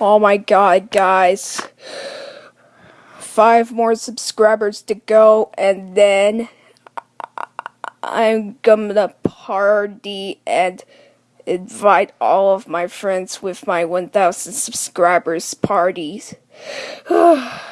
Oh my god, guys. Five more subscribers to go, and then I'm gonna party and invite all of my friends with my 1000 subscribers parties.